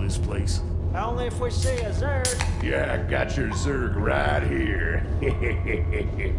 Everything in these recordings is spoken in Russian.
this place? Only if we see a Zerg. Yeah, I got your Zerg right here.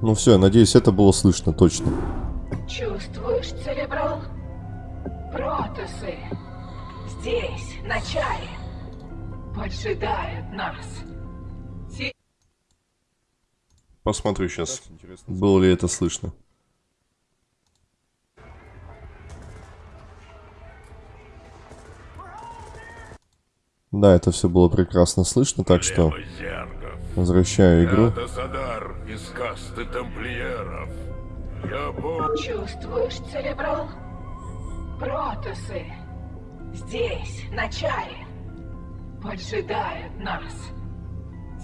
Ну все, я надеюсь, это было слышно точно. Чувствуешь, Церебрал? Протасы здесь, на чаре, поджидают нас. Те- Посмотрю сейчас, было ли это слышно. Да, это все было прекрасно слышно, так что возвращаю игру. Касты тамплиеров. Я помню... Чувствуешь, Церебрал? Протасы здесь, на чаре, поджидают нас.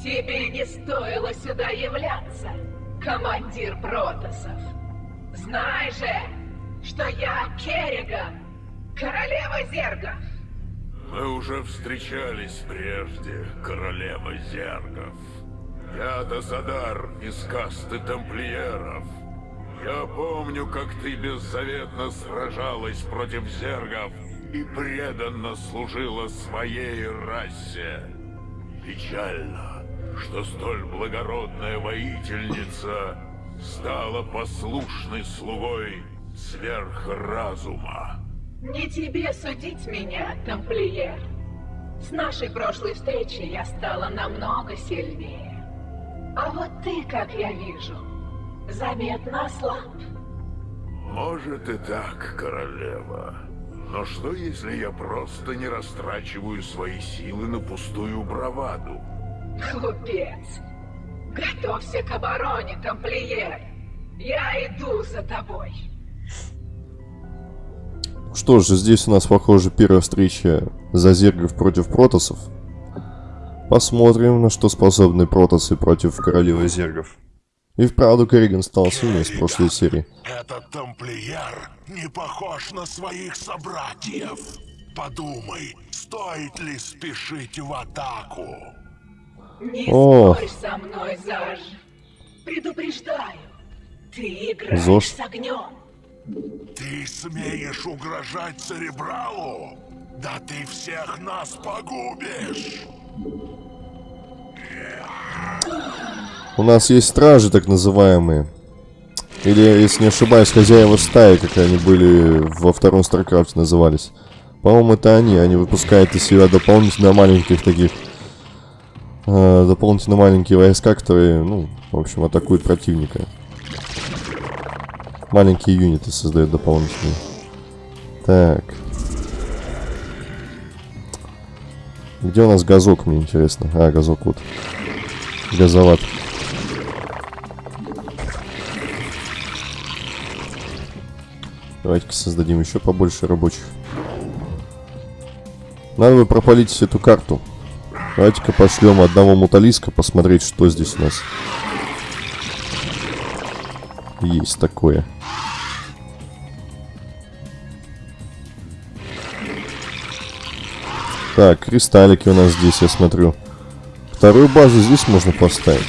Тебе не стоило сюда являться, командир Протасов. Знай же, что я Керриган, королева зергов. Мы уже встречались прежде, королева зергов. Я Досадар из касты тамплиеров. Я помню, как ты беззаветно сражалась против зергов и преданно служила своей расе. Печально, что столь благородная воительница стала послушной слугой сверхразума. Не тебе судить меня, тамплиер. С нашей прошлой встречи я стала намного сильнее. А вот ты, как я вижу, заметно ослаб. Может и так, королева. Но что, если я просто не растрачиваю свои силы на пустую браваду? Глупец. Готовься к обороне, тамплиер. Я иду за тобой. Что же, здесь у нас, похоже, первая встреча Зазергов против Протасов. Посмотрим, на что способны Протасы против Королевы Зергов. И вправду Керриган стал сильнее с прошлой серии. Этот тамплиер не похож на своих собратьев. Подумай, стоит ли спешить в атаку? Не О. спорь со мной, Заж. Предупреждаю. Ты играешь Зож. с огнем. Ты смеешь угрожать Церебралу? Да ты всех нас погубишь! У нас есть стражи, так называемые. Или, если не ошибаюсь, хозяева стаи, как они были во втором StarCraft е назывались. По-моему, это они. Они выпускают из себя дополнительно маленьких таких... э, дополнительно маленькие войска, которые, ну, в общем, атакуют противника. Маленькие юниты создают дополнительные. Так. Где у нас газок, мне интересно? А, газок вот. Газоват. Давайте-ка создадим еще побольше рабочих. Надо бы пропалить эту карту. Давайте-ка пошлем одного муталиска посмотреть, что здесь у нас. Есть такое. Так, кристаллики у нас здесь, я смотрю. Вторую базу здесь можно поставить.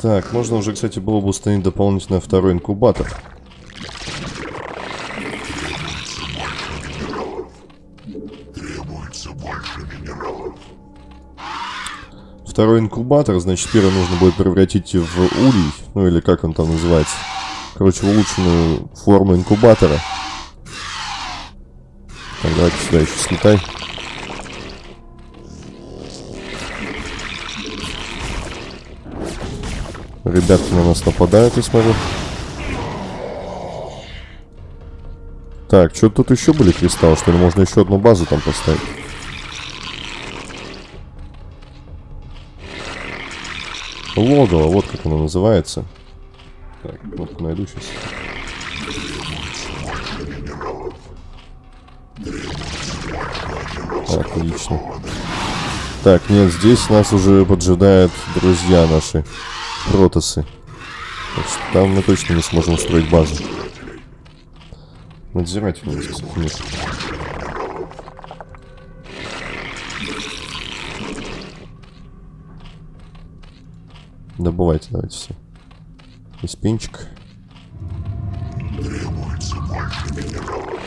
Так, можно уже, кстати, было бы установить дополнительно второй инкубатор. Второй инкубатор, значит, первый нужно будет превратить в улей, ну или как он там называется. Короче, в улучшенную форму инкубатора. Так, давайте сюда еще слетай. Ребятки на нас нападают, я смотрю. Так, что тут еще были кристаллы, что ли? Можно еще одну базу там поставить. Логово, вот как оно называется. Так, кнопку найду сейчас. Отлично. Так, нет, здесь нас уже поджидают друзья наши, протосы. Так что там мы точно не сможем устроить базу. Надзиратель кстати, нет. Добывайте, давайте все. Из пенчик. Требуется больше минералов.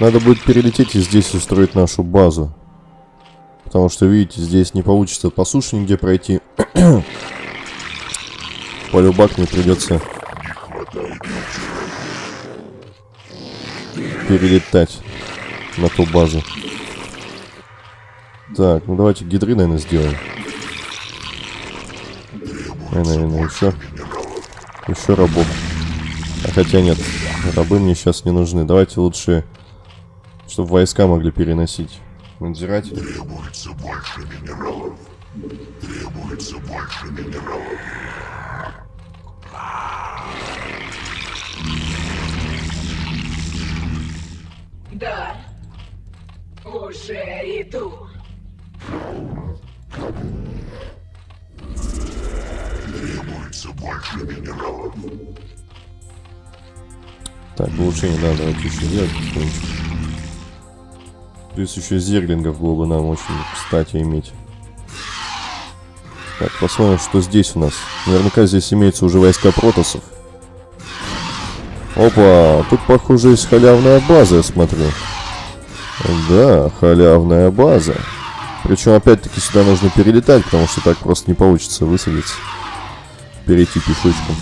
Надо будет перелететь и здесь устроить нашу базу. Потому что, видите, здесь не получится по суше нигде пройти. Полюбак мне придется перелетать на ту базу. Так, ну давайте гидры, наверное, сделаем. И, наверное, еще. Еще рабов. А хотя нет, рабы мне сейчас не нужны. Давайте лучше, чтобы войска могли переносить. Надзиратель. Требуется больше минералов. Требуется больше минералов. Да. Уже иду. Требуется больше минералов. Так, улучшение, да, давайте еще делать. Плюс еще зерлингов было бы нам очень кстати иметь. Так, посмотрим, что здесь у нас. Наверняка здесь имеются уже войска протосов. Опа, тут, похоже, есть халявная база, я смотрю. Да, халявная база. Причем, опять-таки, сюда нужно перелетать, потому что так просто не получится высадиться. Перейти пешочком.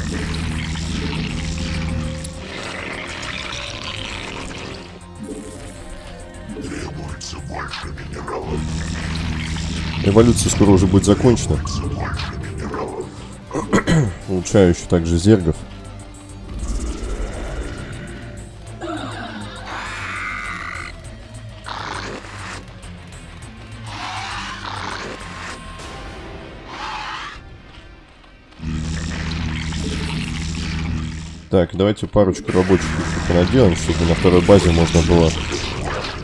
Эволюция скоро уже будет закончена. Улучшаю еще также зергов. Так, давайте парочку рабочих еще понаделаем, чтобы на второй базе можно было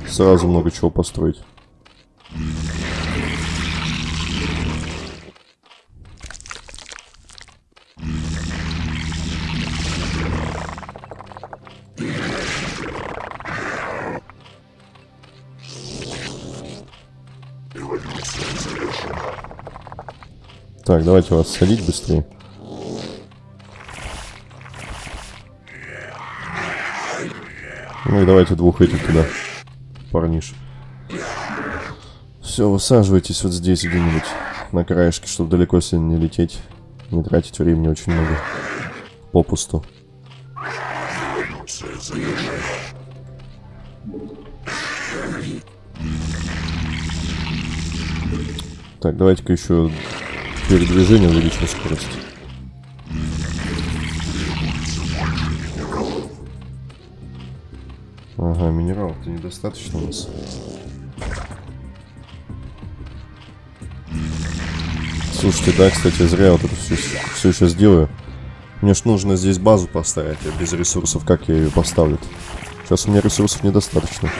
сразу много чего построить. Так, давайте вас садить быстрее. Ну и давайте двух этих туда, парниш. Все, высаживайтесь вот здесь где-нибудь, на краешке, чтобы далеко сильно не лететь. Не тратить времени очень много. Попусту. Так, давайте-ка еще передвижение увеличим скорость. Ага, минералов-то недостаточно у нас. Слушайте, да, кстати, зря вот это все, все сейчас делаю. Мне ж нужно здесь базу поставить, а без ресурсов как я ее поставлю? -то? Сейчас у меня ресурсов недостаточно.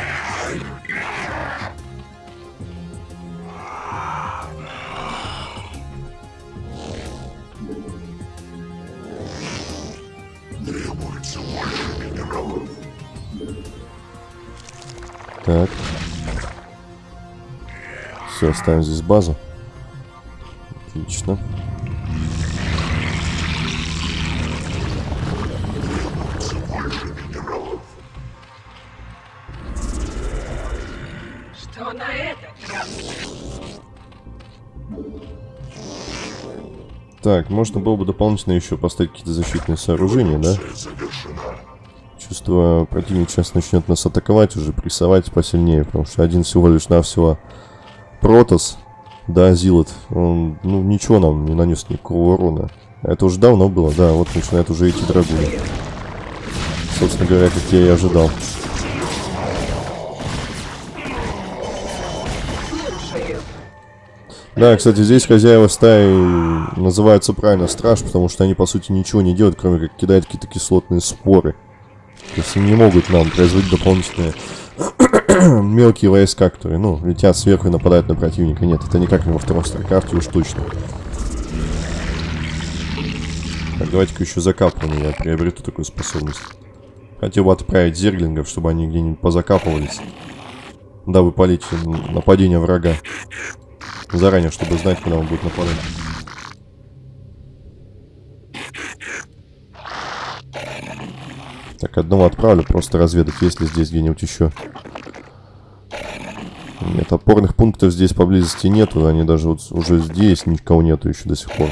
Требуется больше минералов. Так. Все, ставим здесь базу. Отлично. Что на этот? Так, можно было бы дополнительно еще поставить какие-то защитные сооружения, да? Чувство противник сейчас начнет нас атаковать, уже прессовать посильнее, потому что один всего лишь навсего Протос, да, Зилот, он, ну, ничего нам не нанес никакого урона. Это уже давно было, да, вот начинает уже идти драгуны. Собственно говоря, как я и ожидал. Да, кстати, здесь хозяева стаи называются правильно страж, потому что они, по сути, ничего не делают, кроме как кидать какие-то кислотные споры. То есть они не могут нам производить дополнительные мелкие войска, которые, ну, летят сверху и нападают на противника. Нет, это никак не во втором StarCraft е уж точно. Так, давайте-ка еще закапывание я приобрету такую способность. Хотел бы отправить зерглингов, чтобы они где-нибудь позакапывались. Дабы полить нападение врага. Заранее, чтобы знать, когда он будет нападать. Так, одного отправлю, просто разведать, есть ли здесь где-нибудь еще. Нет, опорных пунктов здесь поблизости нету, они даже вот уже здесь никого нету еще до сих пор.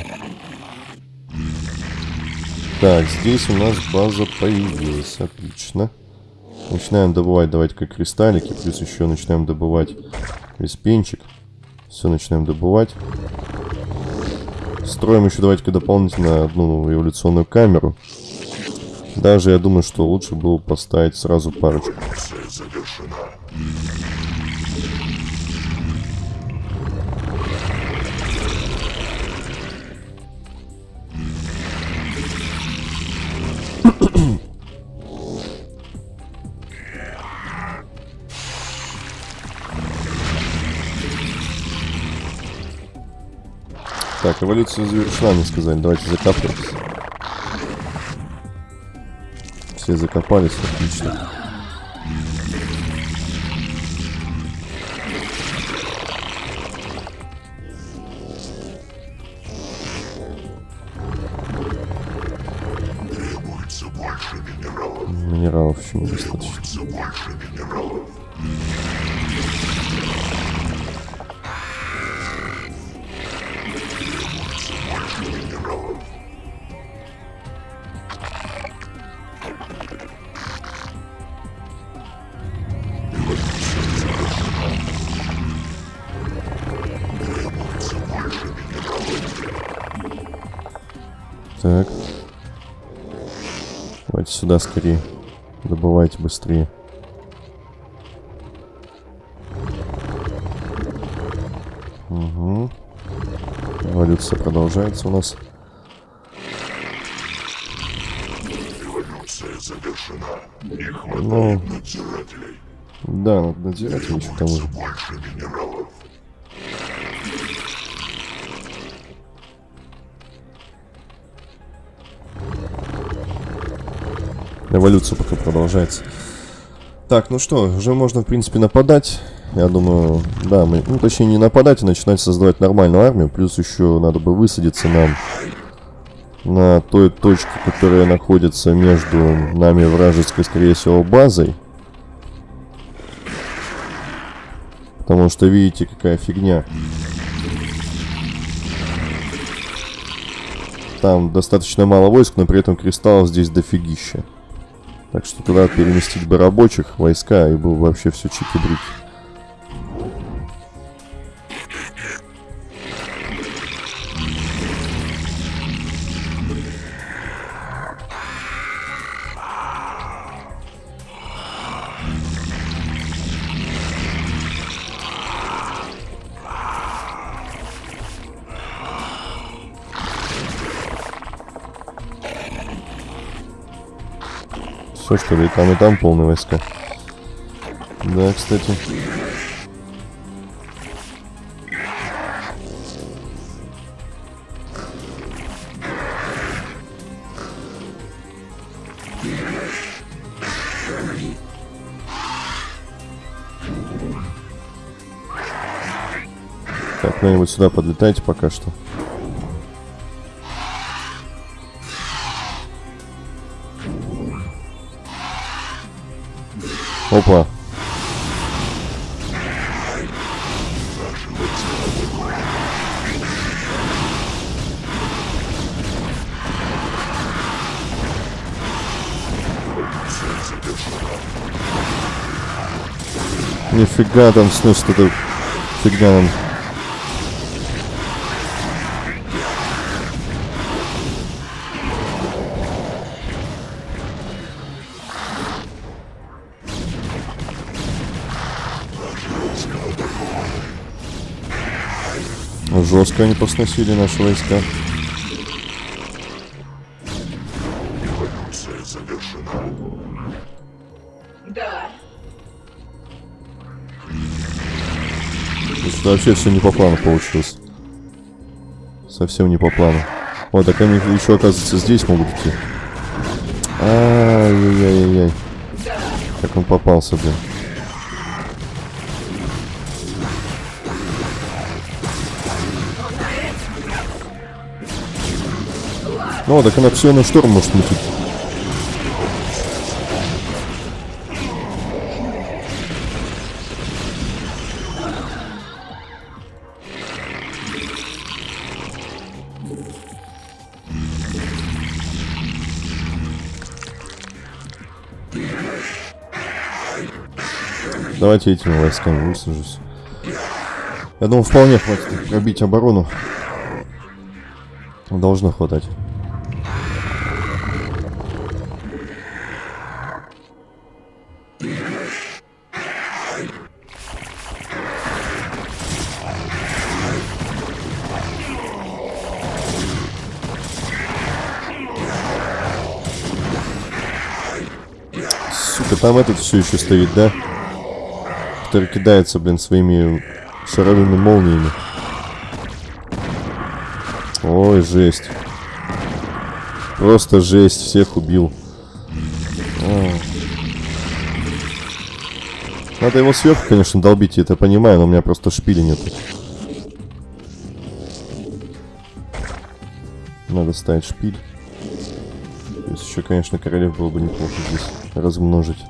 Так, здесь у нас база появилась, отлично. Начинаем добывать, давайте-ка кристаллики, плюс еще начинаем добывать виспенчик. Все, начинаем добывать. Строим еще, давайте-ка дополнительно одну эволюционную камеру. Даже я думаю, что лучше было поставить сразу парочку. Так, эволюция завершена, мне сказали. Давайте закапывайтесь. Все закопались, отлично. Минералов. Минералов еще недостаточно. Требуется больше минералов. Сюда скорее. Добывайте быстрее. Угу. Эволюция продолжается у нас. Эволюция завершена. Не Ну. хватает надзирателей. Да, надзирателей к тому же. Больше минералов. Эволюция пока продолжается. Так, ну что, уже можно, в принципе, нападать. Я думаю, да, мы, ну, точнее, не нападать, а начинать создавать нормальную армию. Плюс еще надо бы высадиться нам на той точке, которая находится между нами вражеской, скорее всего, базой. Потому что, видите, какая фигня. Там достаточно мало войск, но при этом кристаллов здесь дофигища. Так что туда переместить бы рабочих, войска, и было бы вообще все чики-брики. Что, что ли, там, и там полные войска. Да, кстати. Так, куда-нибудь сюда подлетайте пока что. Опа. Нифига там сносит эта фигня нам. Жестко они посносили наши войска. Эволюция завершена. Да, Что вообще все не по плану получилось. Совсем не по плану. О, так они еще, оказывается, здесь могут идти. Ай-яй-яй-яй. Как он попался, блин. Ну, так она все на шторм может мутить. Давайте этими войсками высажусь. Я думаю, вполне хватит пробить оборону. Должно хватать. Там этот все еще стоит, да? Который кидается, блин, своими шаровыми молниями. Ой, жесть. Просто жесть, всех убил. О. Надо его сверху, конечно, долбить, я это понимаю, но у меня просто шпили нет. Надо ставить шпиль. Есть еще, конечно, королев было бы неплохо здесь размножить.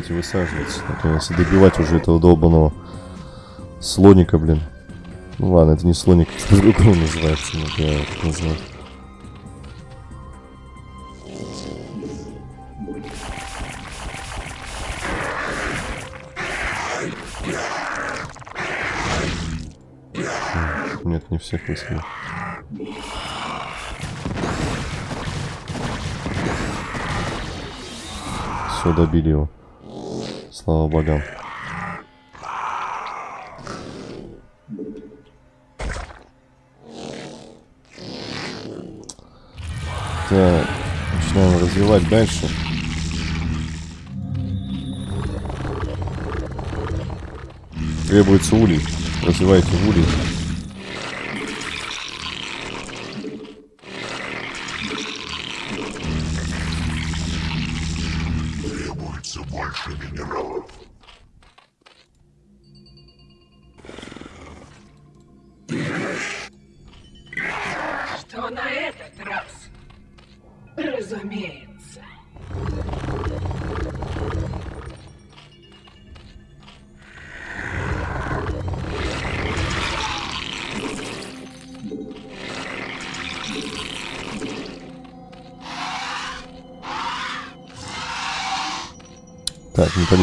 Давайте высаживаться. Наконец, и добивать уже этого долбанного слоника, блин. Ну ладно, это не слоник, это по-другому называется, но я его так называю. М, Нет, не всех высадил. Все, добили его. Слава богам. Так, начинаем развивать дальше. Требуется улей. Развивайте улей.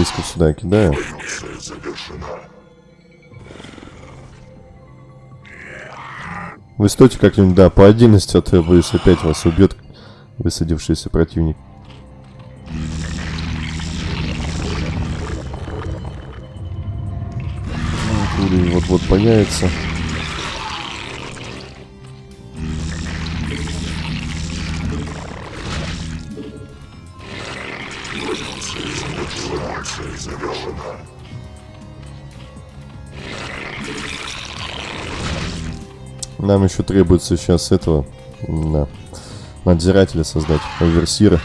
Металлистов сюда кидаю. Вы стойте как-нибудь, да, по отдельности, а я боюсь опять вас убьет высадившийся противник. Вот-вот появится. Нам еще требуется сейчас этого, да, надзирателя создать, оверсира.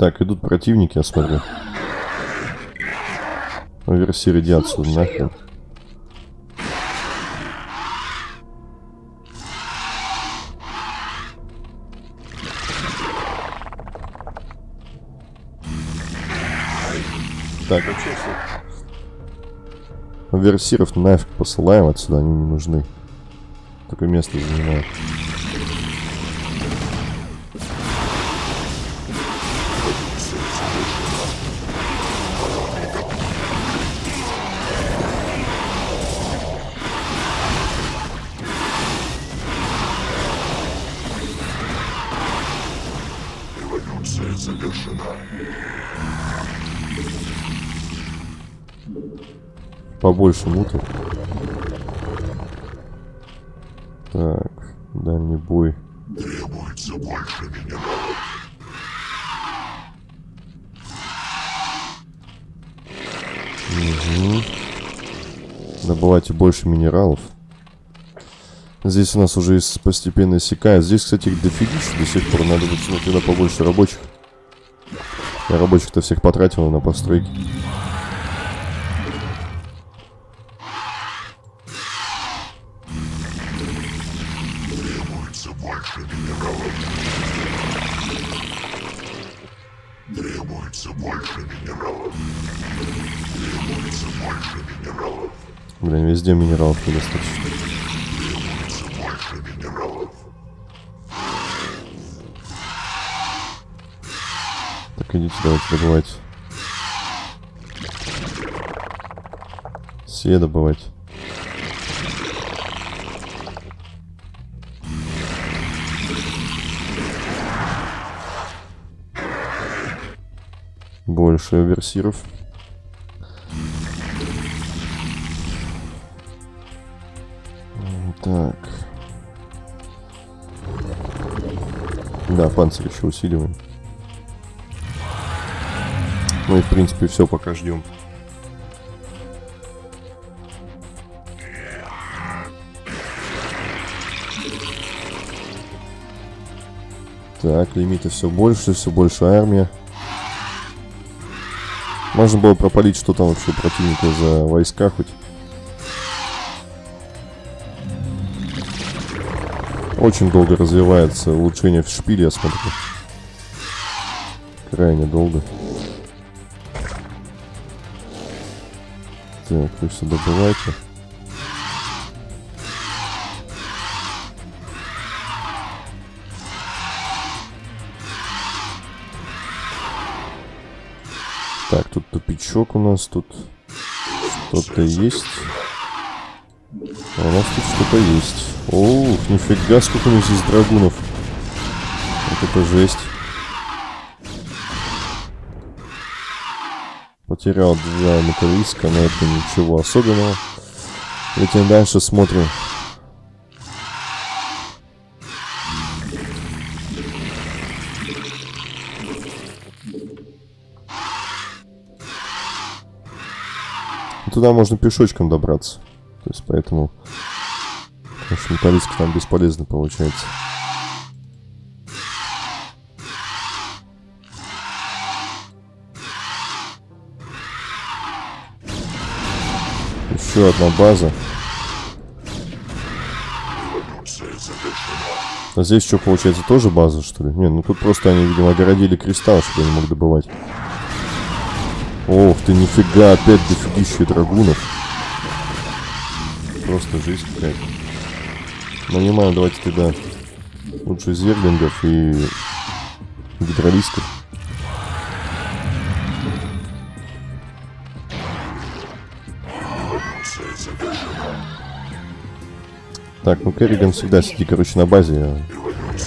Так, идут противники, я смотрю. Оверсир, иди отсюда, нахрен. Так. Оверсиров нафиг посылаем отсюда, они не нужны. Такое место занимают. Побольше мутов. Так, дальний бой. Требуется больше минералов. Добывайте больше минералов. Здесь у нас уже постепенно иссякает. Здесь, кстати, их дофигища до сих пор. Надо будет тогда побольше рабочих. Я рабочих-то всех потратил на постройки. Требуется больше минералов. Требуется больше минералов. Требуется больше минералов. Блин, везде минералов недостаточно. Требуется больше минералов. Так, идите, давайте добывайте. Все добывать. Больше оверсиров. Так. Да, панцирь еще усиливаем. Ну и в принципе все, пока ждем. Так, лимиты все больше, все больше армия. Можно было пропалить, что там вообще противника за войска хоть. Очень долго развивается улучшение в шпиле, я смотрю. Крайне долго. Так, вы все добывайте. Тут тупичок у нас, тут что-то есть. А у нас тут что-то есть. Ух, нифига, сколько у них здесь драгунов. Вот это жесть. Потерял два металлиска, но это ничего особенного. Летим дальше, смотрим. туда можно пешочком добраться. То есть поэтому... Конечно, металлистки там бесполезно получается. Еще одна база. А здесь что получается, тоже база, что ли? Не, ну тут просто они, видимо, огородили кристалл, чтобы они мог добывать. Ох ты, нифига, опять дофигища драгунов. Просто жизнь какая-то. Нанимаем, давайте тогда лучше зерлингов и гидролистов. Так, ну Керриган всегда сиди, короче, на базе.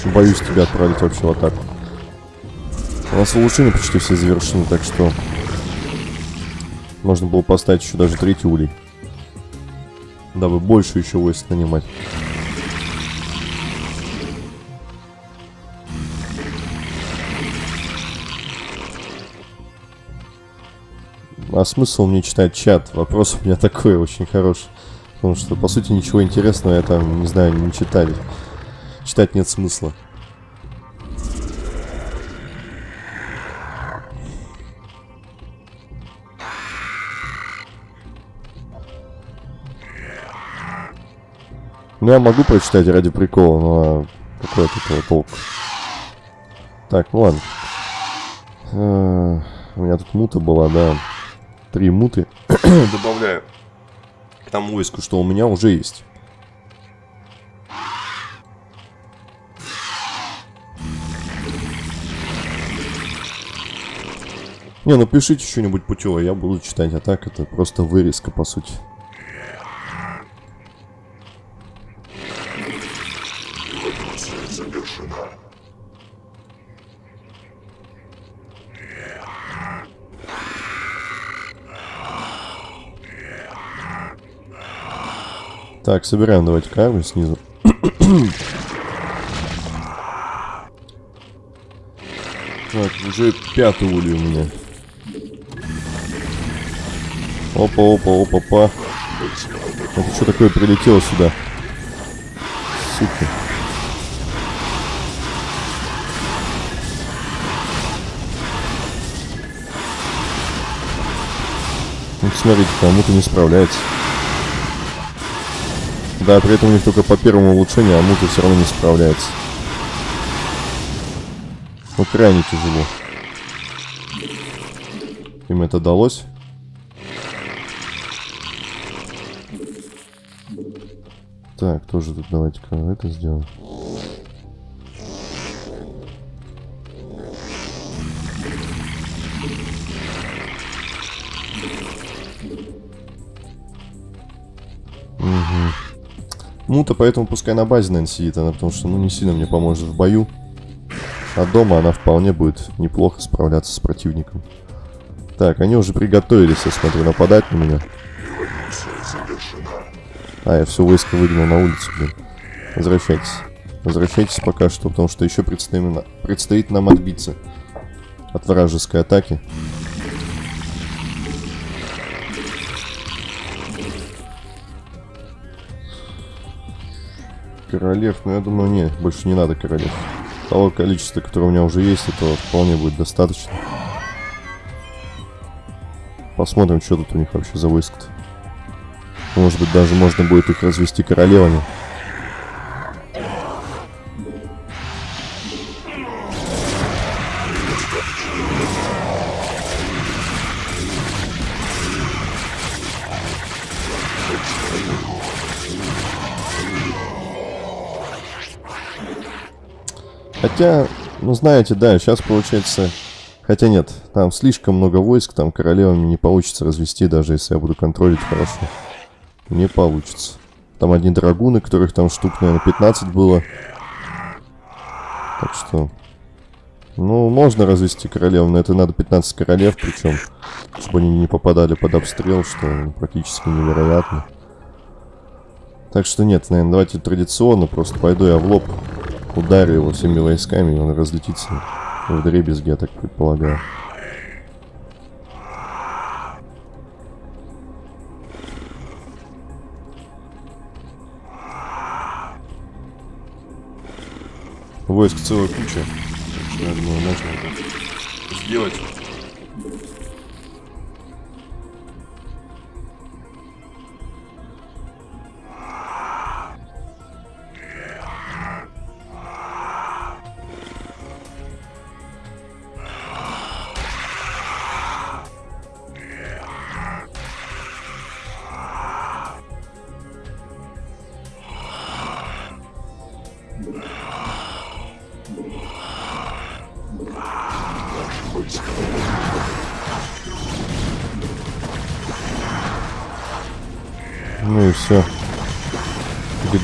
Я боюсь тебя отправить вообще в атаку. У нас улучшения почти все завершены, так что... Можно было поставить еще даже третий улей. Дабы больше еще войск нанимать. А смысл мне читать чат? Вопрос у меня такой очень хороший. Потому что, по сути, ничего интересного я там, не знаю, не читали. Читать нет смысла. Ну, я могу прочитать ради прикола, но какой от этого толк? Так, ну ладно. Э, У меня тут мута была, да. Три муты. Добавляю к тому войску, что у меня уже есть. Не, ну пишите что-нибудь путевое, я буду читать, а так это просто вырезка, по сути. Так, собираем давайте карму снизу. так, уже пятый улей у меня. Опа, опа, опа, опа. Это что такое прилетело сюда? Сука. Ну, смотрите, кому-то не справляется. Да, при этом у них только по первому улучшению, а мута все равно не справляется. Ну, крайне тяжело. Им это далось. Так, тоже тут давайте-ка это сделаем. Мута, поэтому пускай на базе, наверное, сидит она, потому что, ну, не сильно мне поможет в бою. А дома она вполне будет неплохо справляться с противником. Так, они уже приготовились, я смотрю, нападать на меня. А, я все войско выдвинул на улицу, блин. Возвращайтесь. Возвращайтесь пока что, потому что еще предстоит, предстоит нам отбиться от вражеской атаки. Королев, ну я думаю, не, больше не надо королев. Того количества, которое у меня уже есть, этого вполне будет достаточно. Посмотрим, что тут у них вообще за войск-то. Может быть, даже можно будет их развести королевами. Хотя, ну знаете, да, сейчас получается... Хотя нет, там слишком много войск, там королевами не получится развести, даже если я буду контролить хорошо. Не получится. Там одни драгуны, которых там штук, наверное, 15 было. Так что... Ну, можно развести королев, но это надо 15 королев, причем, чтобы они не попадали под обстрел, что практически невероятно. Так что нет, наверное, давайте традиционно, просто пойду я в лоб, ударю его всеми войсками, и он разлетится в дребезги, я так предполагаю. Войск целая куча. Думаю, можно это сделать.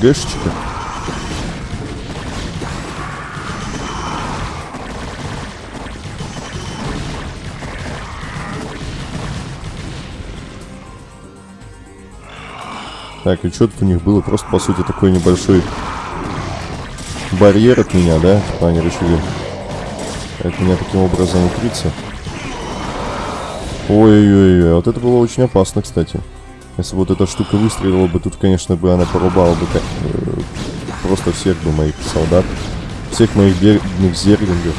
ГГшечка. Так, и что-то у них было просто, по сути, такой небольшой барьер от меня, да? Типа они решили от меня таким образом укрыться. Ой-ой-ой, вот это было очень опасно, кстати. Если вот эта штука выстрелила бы, тут, конечно, бы она порубала бы как, э, просто всех бы моих солдат. Всех моих бедных зерлингов.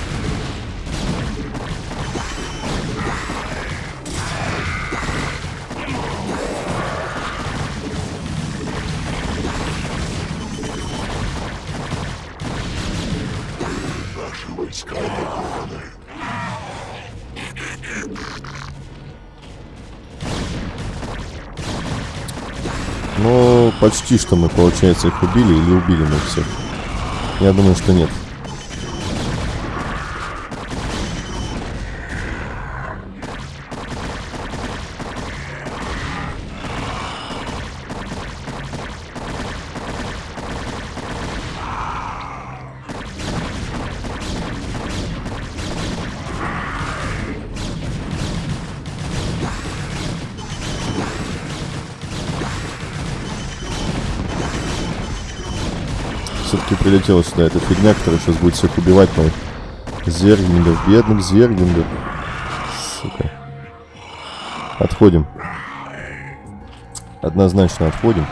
Почти что мы, получается, их убили или убили мы всех. Я думаю, что нет. Прилетела сюда эта фигня, которая сейчас будет всех убивать моих зерлингов, бедных зерлингов. Сука. Отходим. Однозначно отходим.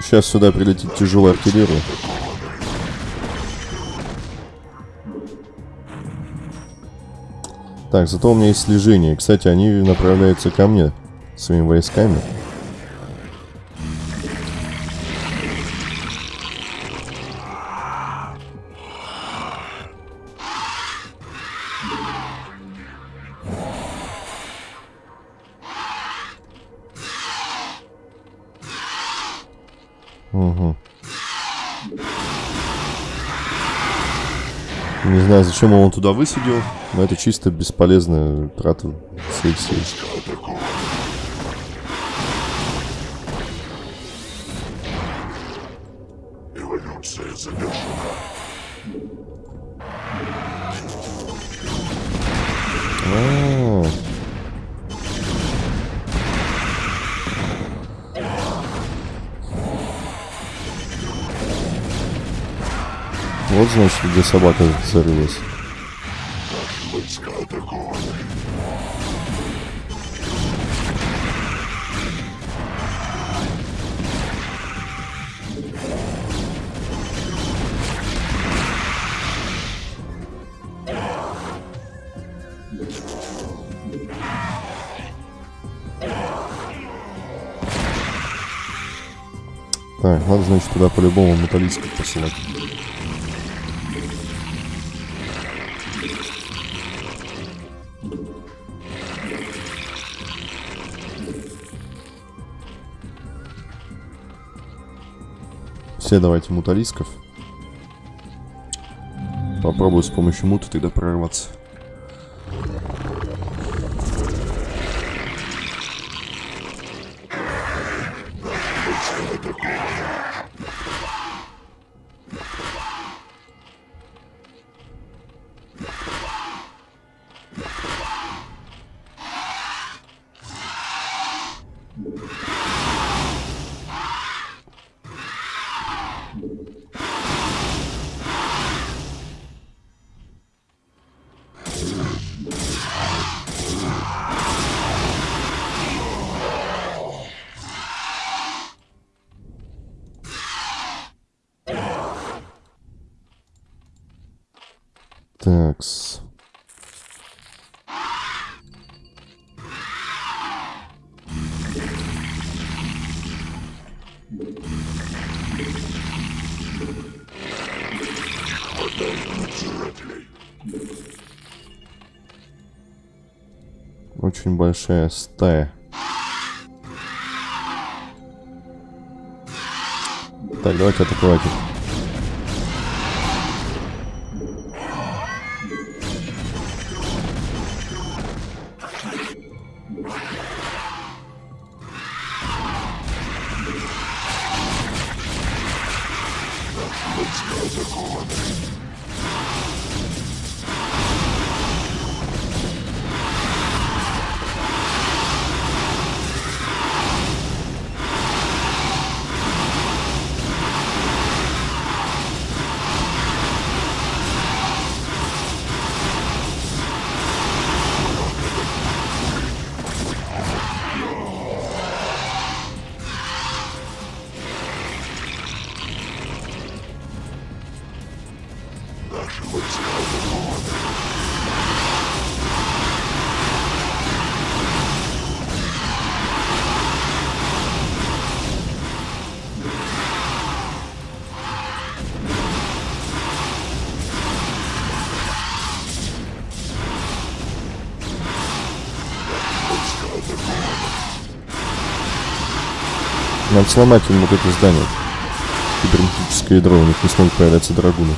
Сейчас сюда прилетит тяжелая артиллерия. Так, зато у меня есть слежение. Кстати, они направляются ко мне своими войсками. Знаю, зачем он туда высадил, но это чисто бесполезная трата своих сил. Вот значит, где собака зарылась. Так, надо, значит, туда по-любому металлистов посылать. Все давайте муталисков. Попробую с помощью мута тогда прорваться. Очень большая стая. Так, давайте Надо сломать им вот это здание. Кибернетическое ядро, у них не смогут появляться драгуны.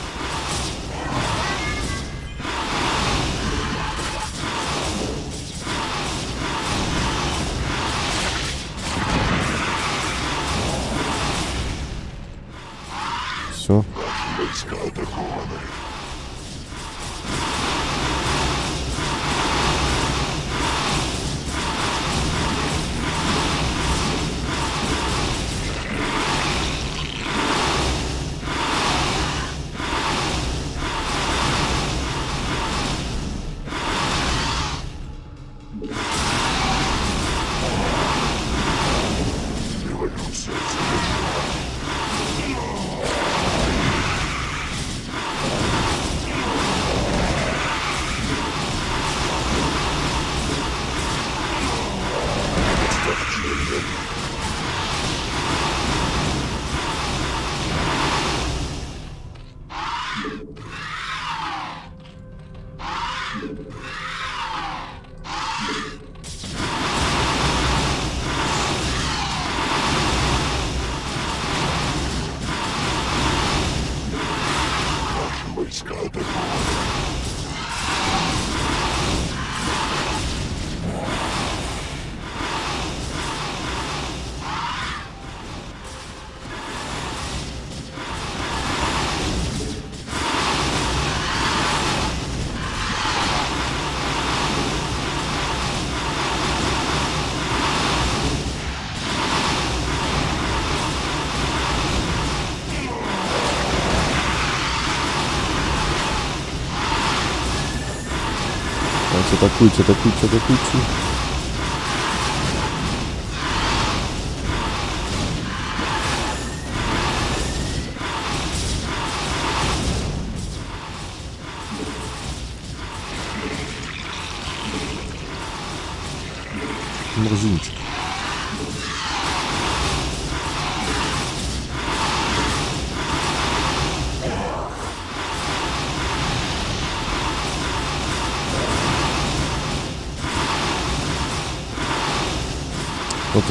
Атакуйте, атакуйте, атакуйте.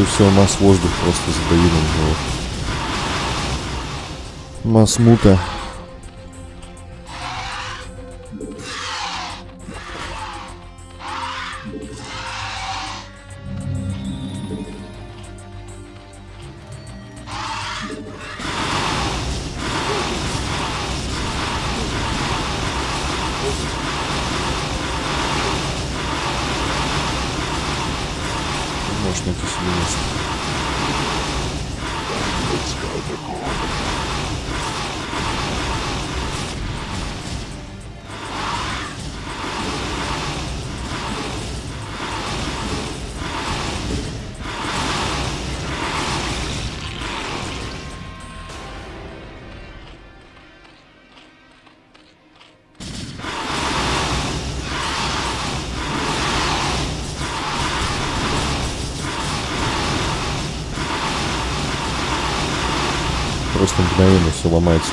И все, масс воздух просто задавил него. Масс мута. Можешь все ломается.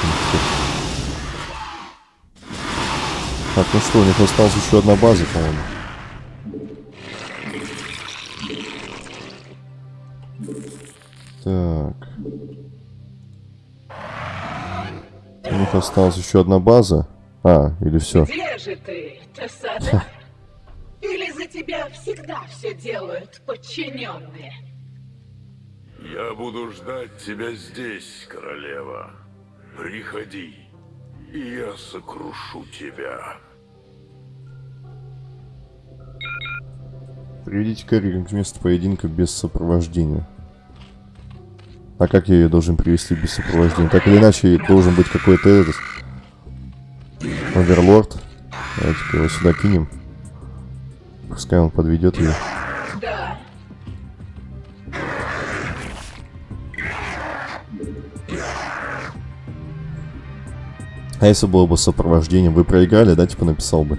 Так, ну что, у них осталась еще одна база, по-моему. Так. У них осталась еще одна база. А, или все. Где же ты, Тесада? Или за тебя всегда все делают подчиненные? Я буду ждать тебя здесь, королева. Приходи, и я сокрушу тебя. Приведите Кэрри к месту поединка без сопровождения. А как я ее должен привести без сопровождения? Так или иначе, должен быть какой-то этот... Оверлорд. Давайте-ка его сюда кинем. Пускай он подведет ее. А если было бы сопровождение, вы проиграли, да, типа написал бы.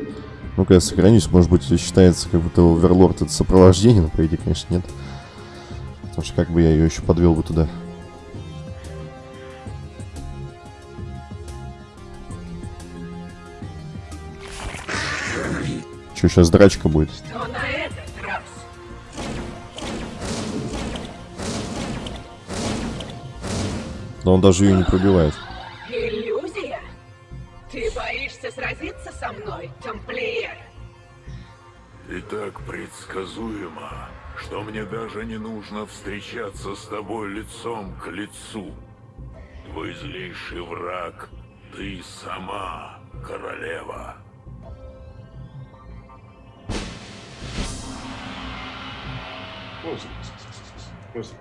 Ну-ка я сохранюсь, может быть считается как будто Оверлорд это сопровождение, но по идее, конечно, нет. Потому что как бы я ее еще подвел бы туда. Че, сейчас драчка будет? Но он даже ее не пробивает. Так предсказуемо, что мне даже не нужно встречаться с тобой лицом к лицу. Твой злейший враг — ты сама, королева. What was